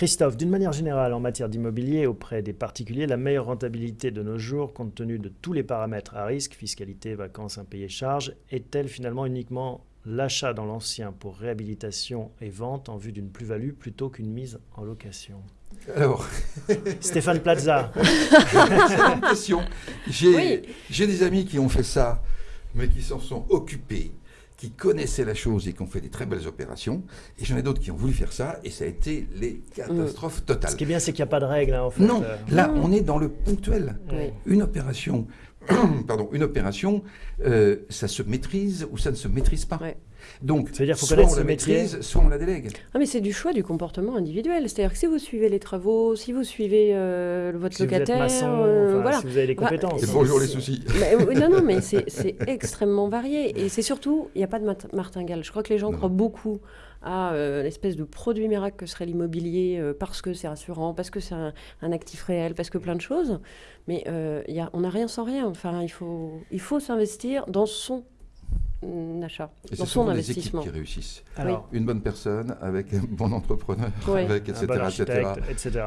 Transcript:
Christophe, d'une manière générale, en matière d'immobilier auprès des particuliers, la meilleure rentabilité de nos jours, compte tenu de tous les paramètres à risque, fiscalité, vacances, impayés, charges, est-elle finalement uniquement l'achat dans l'ancien pour réhabilitation et vente en vue d'une plus-value plutôt qu'une mise en location? Alors, Stéphane Plaza. c'est une question. J'ai j'ai des amis qui ont fait ça, mais qui s'en sont occupés, qui connaissaient la chose et qui ont fait des très belles opérations. Et j'en ai d'autres qui ont voulu faire ça, et ça a été les catastrophes totales. Ce qui est bien, c'est qu'il n'y a pas de règle, hein, en fait. Non, là, on est dans le ponctuel. Oui. Une opération, pardon, une opération, euh, ça se maîtrise ou ça ne se maîtrise pas. Ouais. Donc, dire faut soit connaître on la métier. maîtrise, soit on la délègue. Ah, mais c'est du choix du comportement individuel. C'est-à-dire que si vous suivez les travaux, si vous suivez euh, votre si vous êtes locataire, maçon, euh, enfin, voilà. si vous avez les Bah, compétences. C'est- bonjour les soucis. Non, non, mais c'est extrêmement varié. Et c'est surtout, il n'y a pas de martingale. Je crois que les gens Non. croient beaucoup à euh, l'espèce de produit miracle que serait l'immobilier euh, parce que c'est rassurant, parce que c'est un, un actif réel, parce que plein de choses. Mais euh, il y a, on n'a rien sans rien. Enfin, il faut, il faut s'investir dans son achat, Et dans ce son sont les équipes investissement. qui réussissent. Alors, Une bonne personne, avec un bon entrepreneur, avec un etc. bon etc. etc.